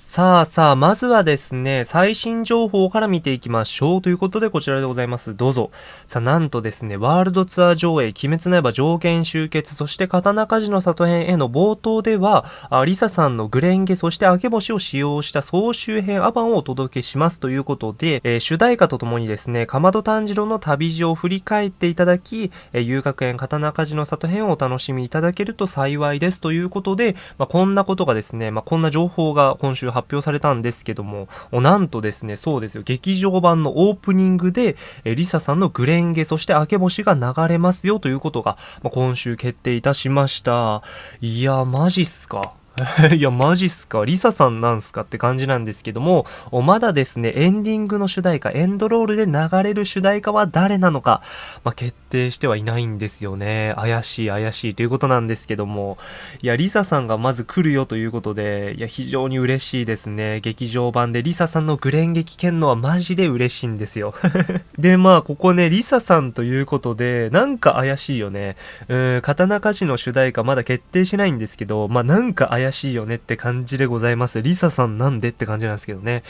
さあさあ、まずはですね、最新情報から見ていきましょう。ということで、こちらでございます。どうぞ。さあ、なんとですね、ワールドツアー上映、鬼滅の刃上限集結、そして刀鍛冶の里編への冒頭では、あリサさんのグレンゲ、そして明け星を使用した総集編アバンをお届けしますということで、えー、主題歌とともにですね、かまど炭治郎の旅路を振り返っていただき、えー、遊楽園刀鍛冶の里編をお楽しみいただけると幸いですということで、まあ、こんなことがですね、まあ、こんな情報が今週発表されたんですけども、なんとですね、そうですよ、劇場版のオープニングで、えリサさんのグレンゲ、そして明け星が流れますよということが、まあ、今週決定いたしました。いや、マジっすか。いや、マジっすか？リサさんなんすかって感じなんですけども、まだですね、エンディングの主題歌、エンドロールで流れる主題歌は誰なのか、まあ、決定してはいないんですよね。怪しい怪しいということなんですけども、いや、リサさんがまず来るよということで、いや、非常に嬉しいですね。劇場版でリサさんのグレン劇聞けんのはマジで嬉しいんですよ。で、まあ、ここね、リサさんということで、なんか怪しいよね。うん、刀鍛冶の主題歌まだ決定しないんですけど、まあ、なんか怪しい怪しいよねって感じでございます。リサさんなんでって感じなんですけどね。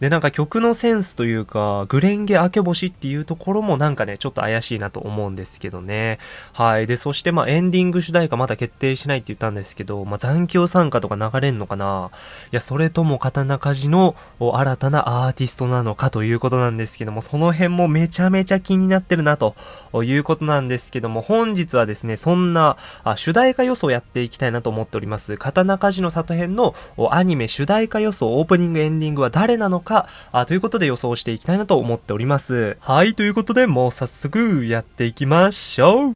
で、なんか曲のセンスというか、グレンゲ明け星っていうところもなんかね、ちょっと怪しいなと思うんですけどね。はい。で、そしてまあエンディング主題歌まだ決定しないって言ったんですけど、まあ残響参加とか流れんのかないや、それとも刀鍛冶の新たなアーティストなのかということなんですけども、その辺もめちゃめちゃ気になってるなということなんですけども、本日はですね、そんなあ主題歌予想やっていきたいなと思っております。刀鍛冶の里編のアニメ主題歌予想、オープニング、エンディングは誰なのか、あということで予想していきたいなと思っております。はい、ということでもう早速やっていきましょう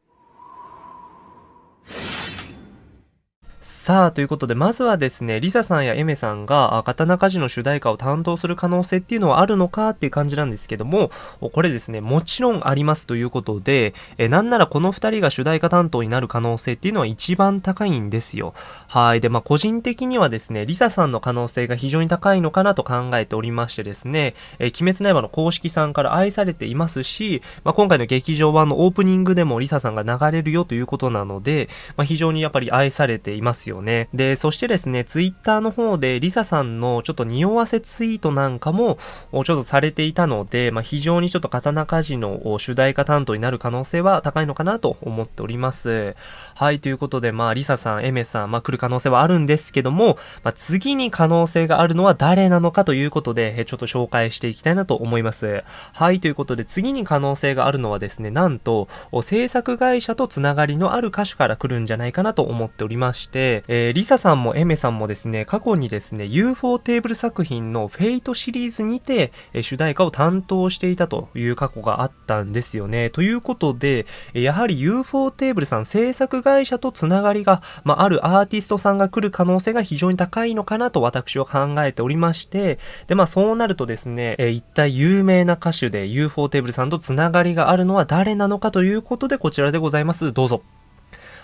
さあ、ということで、まずはですね、リサさんやエメさんが、刀鍛冶の主題歌を担当する可能性っていうのはあるのかっていう感じなんですけども、これですね、もちろんありますということで、えなんならこの二人が主題歌担当になる可能性っていうのは一番高いんですよ。はい。で、まあ、個人的にはですね、リサさんの可能性が非常に高いのかなと考えておりましてですね、え鬼滅の刃の公式さんから愛されていますし、まあ、今回の劇場版のオープニングでもリサさんが流れるよということなので、まあ、非常にやっぱり愛されていますよよね。で、そしてですね、ツイッターの方でリサさんのちょっと匂わせツイートなんかもちょっとされていたので、まあ、非常にちょっと刀鍛冶の主題歌担当になる可能性は高いのかなと思っております。はい、ということで、まあ、リサさん、エメさん、まあ、来る可能性はあるんですけども、まあ、次に可能性があるのは誰なのかということで、ちょっと紹介していきたいなと思います。はい、ということで、次に可能性があるのはですね、なんと、制作会社とつながりのある歌手から来るんじゃないかなと思っておりまして、えー、リサさんもエメさんもですね、過去にですね、UFO テーブル作品のフェイトシリーズにて、えー、主題歌を担当していたという過去があったんですよね。ということで、やはり UFO テーブルさん制作会社とつながりが、まあ、あるアーティストさんが来る可能性が非常に高いのかなと私は考えておりまして、で、まあそうなるとですね、えー、一体有名な歌手で UFO テーブルさんとつながりがあるのは誰なのかということでこちらでございます。どうぞ。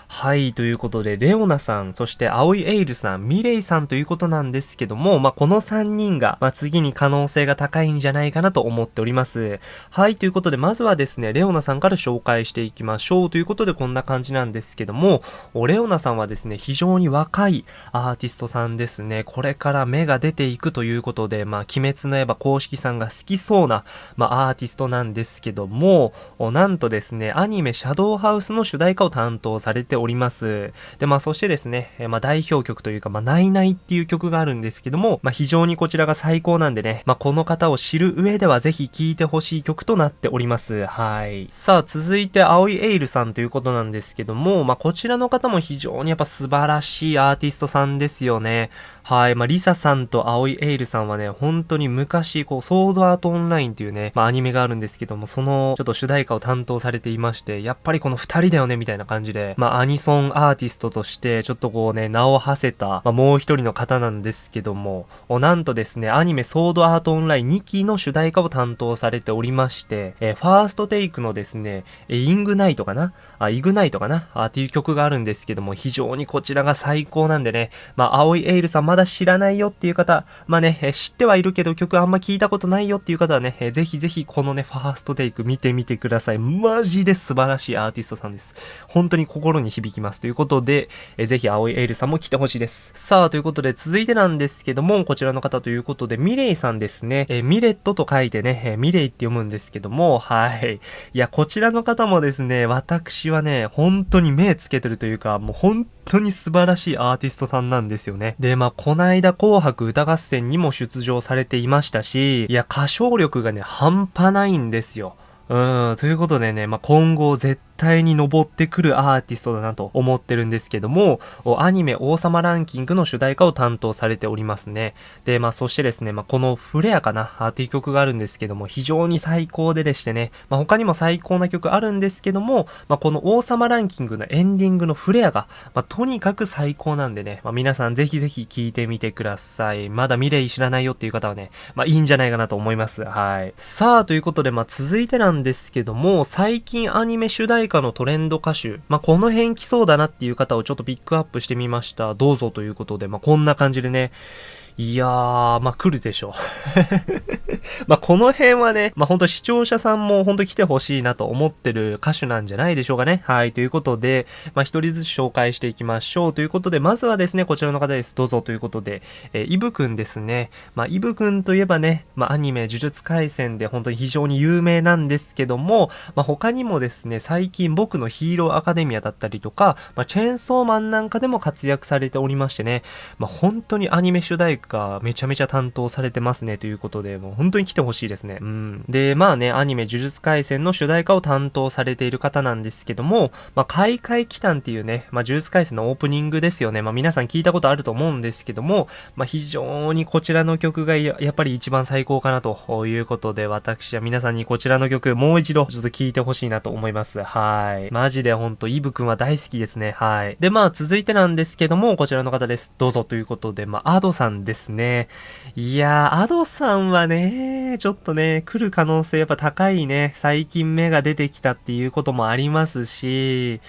はい、ということで、レオナさん、そして青いエイルさん、ミレイさんということなんですけども、まあ、この3人が、まあ、次に可能性が高いんじゃないかなと思っております。はい、ということで、まずはですね、レオナさんから紹介していきましょう。ということで、こんな感じなんですけども、レオナさんはですね、非常に若いアーティストさんですね。これから芽が出ていくということで、まあ、鬼滅の刃公式さんが好きそうな、まあ、アーティストなんですけども、なんとですね、アニメシャドウハウスの主題歌を担当されてております。で、まあそしてですね、えまあ代表曲というか、まあないないっていう曲があるんですけども、まあ非常にこちらが最高なんでね、まあこの方を知る上ではぜひ聴いてほしい曲となっております。はい。さあ続いて青いエイルさんということなんですけども、まあこちらの方も非常にやっぱ素晴らしいアーティストさんですよね。はい。まあリサさんと青いエイルさんはね、本当に昔、こう、ソードアートオンラインっていうね、まあアニメがあるんですけども、そのちょっと主題歌を担当されていまして、やっぱりこの二人だよねみたいな感じで、まあアニソンアーティストとして、ちょっとこうね、名を馳せた、まあ、もう一人の方なんですけども、なんとですね、アニメソードアートオンライン2期の主題歌を担当されておりまして、えー、ファーストテイクのですね、えイングナイトかな？あ、イグナイトかな？あっていう曲があるんですけども、非常にこちらが最高なんでね、まあ、青いエイルさんまだ知らないよっていう方、まあね、え知ってはいるけど曲あんま聞いたことないよっていう方はね、えぜひぜひこのね、ファーストテイク見てみてください。マジで素晴らしいアーティストさんです。本当に心に響きますということで、えぜひ青いエールさんも来てほしいです。さあ、ということで続いてなんですけども、こちらの方ということで、ミレイさんですね。えミレットと書いてね、えミレイって読むんですけども、はい。いや、こちらの方もですね、私はね、本当に目つけてるというか、もう本当に素晴らしいアーティストさんなんですよね。で、まあ、こないだ紅白歌合戦にも出場されていましたし、いや、歌唱力がね、半端ないんですよ。うん、ということでね、まあ、今後絶対に上ってくるアーティストだなと思ってるんですけども、アニメ王様ランキングの主題歌を担当されておりますね。で、まあそしてですね、まあこのフレアかなっていう曲があるんですけども、非常に最高ででしてね、まあ他にも最高な曲あるんですけども、まあこの王様ランキングのエンディングのフレアが、まあとにかく最高なんでね、まあ皆さんぜひぜひ聴いてみてください。まだミレイ知らないよっていう方はね、まあいいんじゃないかなと思います。はい。さあ、ということで、まあ続いてなんですけども、最近アニメ主題歌のトレンド歌手、まあ、この辺来そうだなっていう方をちょっとピックアップしてみました。どうぞということで、まあ、こんな感じでね、いやー、まあ、来るでしょう。ま、この辺はね、まあ、ほんと視聴者さんもほんと来てほしいなと思ってる歌手なんじゃないでしょうかね。はい、ということで、まあ、一人ずつ紹介していきましょう。ということで、まずはですね、こちらの方です。どうぞということで、えー、イブくんですね。まあ、イブくんといえばね、まあ、アニメ、呪術廻戦で本当に非常に有名なんですけども、まあ、他にもですね、最近僕のヒーローアカデミアだったりとか、まあ、チェーンソーマンなんかでも活躍されておりましてね、まあ、本当にアニメ主題歌がめちゃめちゃ担当されてますねということで、もう本当に来てほしいですね。うん。で、まあね、アニメ呪術廻戦の主題歌を担当されている方なんですけども、まあ、開会期間っていうね、まあ、呪術廻戦のオープニングですよね。まあ、皆さん聞いたことあると思うんですけども、まあ、非常にこちらの曲がやっぱり一番最高かなということで、私は皆さんにこちらの曲もう一度ちょっと聴いてほしいなと思います。はい。マジでほんと、イブくんは大好きですね。はい。で、まあ続いてなんですけども、こちらの方です。どうぞということで、まあ、アドさんですですね。いやー、アドさんはね、ちょっとね、来る可能性やっぱ高いね。最近芽が出てきたっていうこともありますし、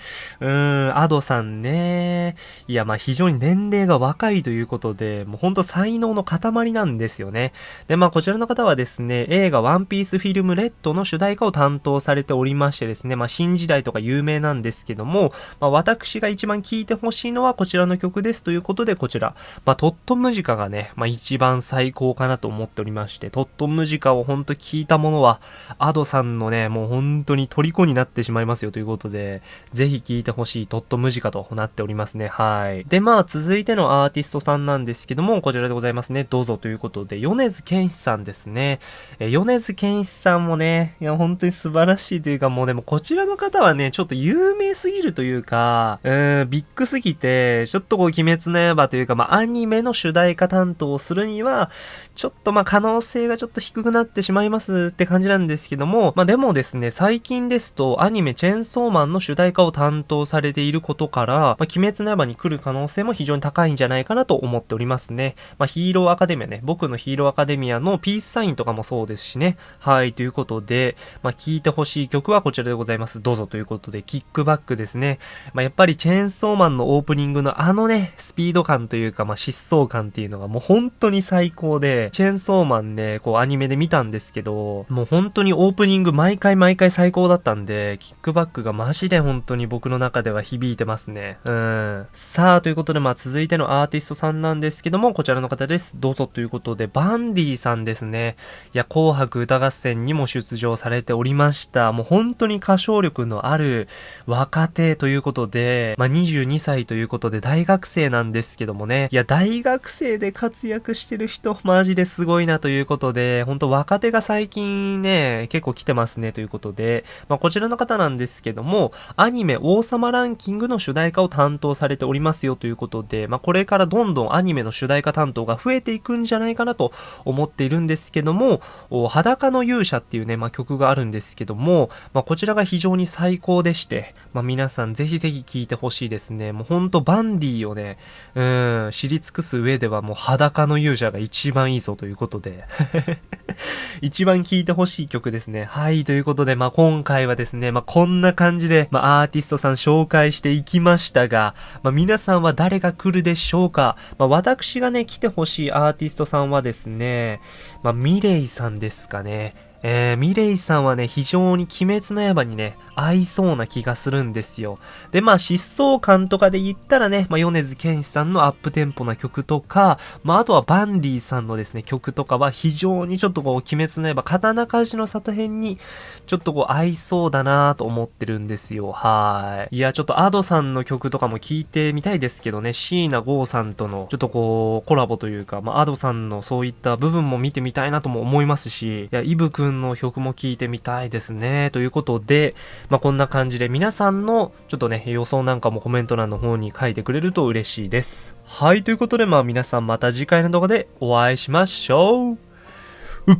うーん、アドさんね。いや、まあ非常に年齢が若いということで、もうほんと才能の塊なんですよね。で、まあこちらの方はですね、映画ワンピースフィルムレッドの主題歌を担当されておりましてですね、まあ新時代とか有名なんですけども、まあ私が一番聴いてほしいのはこちらの曲ですということで、こちら、まあトットムジカがね、ねまあ一番最高かなと思っておりまして、トットムジカをほんと聞いたものは、アドさんのね、もう本当に虜になってしまいますよということで、ぜひ聞いてほしいトットムジカとなっておりますね。はい。で、まあ続いてのアーティストさんなんですけども、こちらでございますね。どうぞということで、米津玄師さんですね。え、米津玄師さんもね、いや、本当に素晴らしいというか、もうでもこちらの方はね、ちょっと有名すぎるというか、うーん、ビッグすぎて、ちょっとこう、鬼滅の刃というか、まあ、アニメの主題歌担当をするには、ちょっとまあ可能性がちょっと低くなってしまいますって感じなんですけども、まあでもですね、最近ですとアニメチェーンソーマンの主題歌を担当されていることから、まあ、鬼滅の刃に来る可能性も非常に高いんじゃないかなと思っておりますね。まあヒーローアカデミアね、僕のヒーローアカデミアのピースサインとかもそうですしね。はい、ということで、まあ聴いてほしい曲はこちらでございます。どうぞということで、キックバックですね。まあやっぱりチェーンソーマンのオープニングのあのね、スピード感というか、まあ疾走感っていうのがもう本当に最高で、チェーンソーマンね、こうアニメで見たんですけど、もう本当にオープニング毎回毎回最高だったんで、キックバックがマジで本当に僕の中では響いてますね。うん。さあ、ということでまあ続いてのアーティストさんなんですけども、こちらの方です。どうぞということで、バンディさんですね。いや、紅白歌合戦にも出場されておりました。もう本当に歌唱力のある若手ということで、まあ22歳ということで大学生なんですけどもね。いや、大学生で活躍してる人、マジですごいなということで、ほんと若手が最近ね、結構来てますねということで、まあ、こちらの方なんですけども、アニメ王様ランキングの主題歌を担当されておりますよということで、まあ、これからどんどんアニメの主題歌担当が増えていくんじゃないかなと思っているんですけども、裸の勇者っていうね、まあ、曲があるんですけども、ま、こちらが非常に最高でして、ま、皆さんぜひぜひ聴いてほしいですね。もうほんとバンディをね、うん、知り尽くす上ではもう裸の勇者が一番いいぞということで 一番聴いてほしい曲ですね。はい、ということで、まあ、今回はですね、まあ、こんな感じで、まあ、アーティストさん紹介していきましたが、まあ、皆さんは誰が来るでしょうかまあ、私がね、来てほしいアーティストさんはですね、まあ、ミレイさんですかね。えー、ミレイさんはね、非常に鬼滅の刃にね、合いそうな気がするんですよ。で、まあ、疾走感とかで言ったらね、まあ、米津玄師さんのアップテンポな曲とか、まあ、あとはバンディさんのですね、曲とかは非常にちょっとこう、鬼滅の刃、刀鍛冶の里編に、ちょっとこう、合いそうだなと思ってるんですよ。はい。いや、ちょっとアドさんの曲とかも聴いてみたいですけどね、椎名剛さんとの、ちょっとこう、コラボというか、まあ、アドさんのそういった部分も見てみたいなとも思いますし、いや、イブくんの曲も聴いてみたいですね。ということで、まあ、こんな感じで皆さんのちょっとね、予想なんかもコメント欄の方に書いてくれると嬉しいです。はい、ということでまあ皆さんまた次回の動画でお会いしましょう。うっ